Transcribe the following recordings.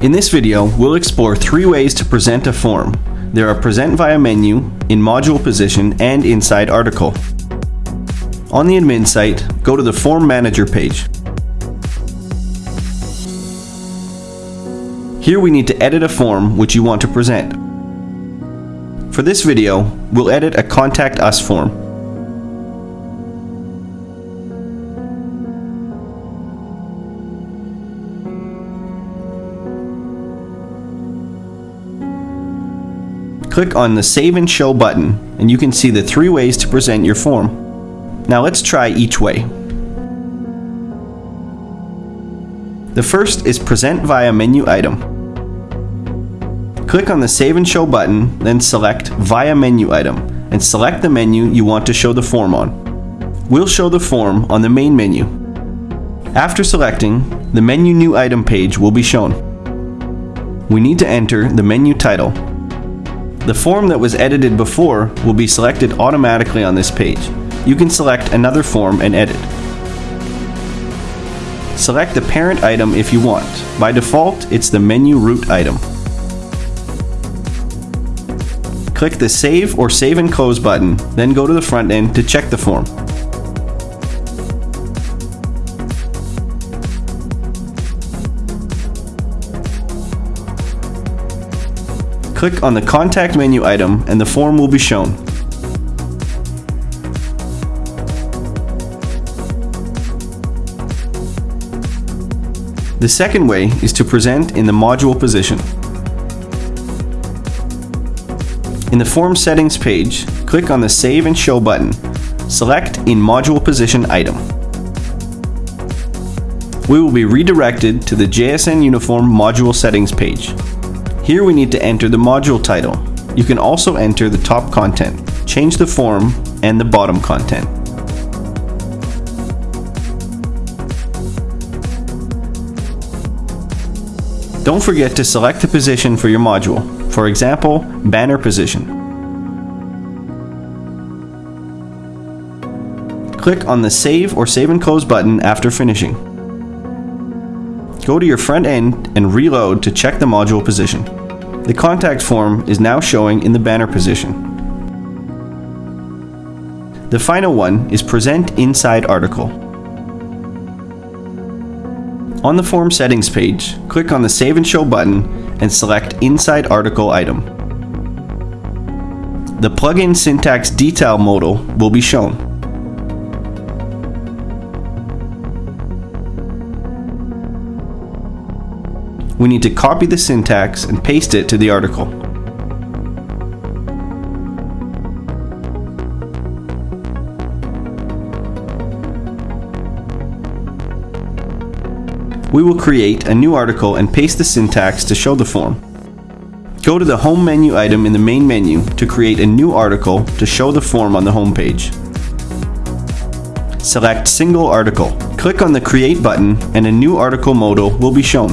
In this video, we'll explore three ways to present a form. There are present via menu, in module position, and inside article. On the admin site, go to the Form Manager page. Here we need to edit a form which you want to present. For this video, we'll edit a Contact Us form. Click on the Save and Show button and you can see the three ways to present your form. Now let's try each way. The first is Present via Menu Item. Click on the Save and Show button, then select Via Menu Item, and select the menu you want to show the form on. We'll show the form on the main menu. After selecting, the Menu New Item page will be shown. We need to enter the menu title the form that was edited before will be selected automatically on this page. You can select another form and edit. Select the parent item if you want. By default, it's the menu root item. Click the Save or Save and Close button, then go to the front end to check the form. Click on the Contact menu item and the form will be shown. The second way is to present in the module position. In the Form Settings page, click on the Save and Show button. Select In Module Position item. We will be redirected to the JSN Uniform Module Settings page. Here we need to enter the module title. You can also enter the top content, change the form, and the bottom content. Don't forget to select the position for your module, for example, banner position. Click on the Save or Save and Close button after finishing. Go to your front end and reload to check the module position. The contact form is now showing in the banner position. The final one is Present Inside Article. On the form settings page, click on the Save and Show button and select Inside Article item. The plugin syntax detail modal will be shown. We need to copy the syntax and paste it to the article. We will create a new article and paste the syntax to show the form. Go to the Home menu item in the main menu to create a new article to show the form on the home page. Select Single Article. Click on the Create button and a new article modal will be shown.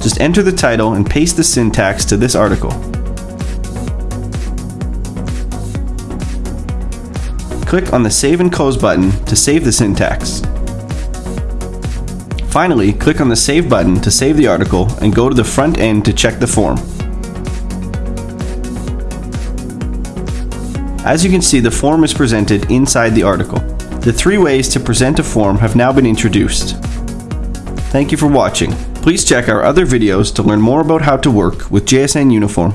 Just enter the title and paste the syntax to this article. Click on the Save and Close button to save the syntax. Finally, click on the Save button to save the article and go to the front end to check the form. As you can see, the form is presented inside the article. The three ways to present a form have now been introduced. Thank you for watching. Please check our other videos to learn more about how to work with JSN Uniform.